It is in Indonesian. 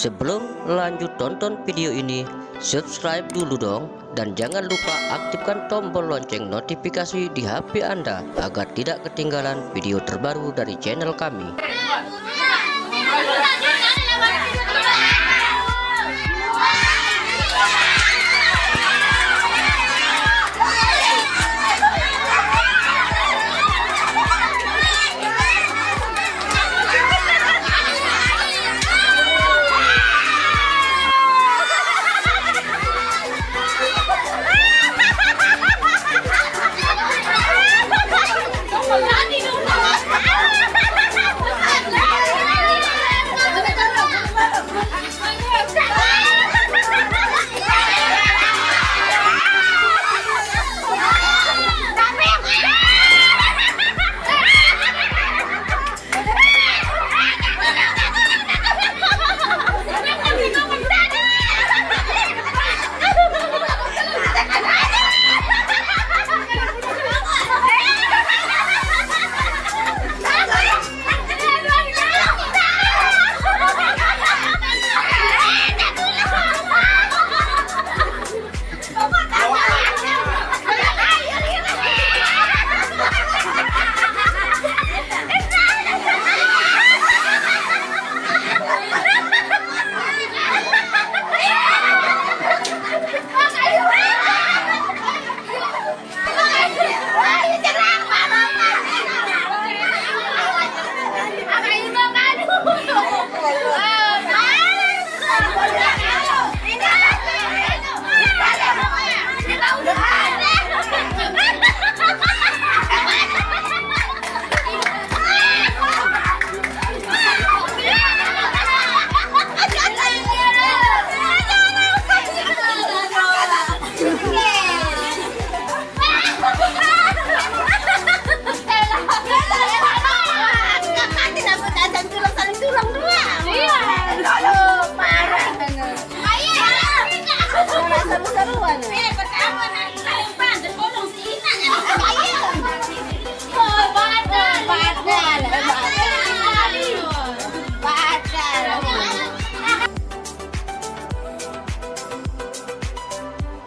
Sebelum lanjut tonton video ini, subscribe dulu dong dan jangan lupa aktifkan tombol lonceng notifikasi di HP Anda agar tidak ketinggalan video terbaru dari channel kami.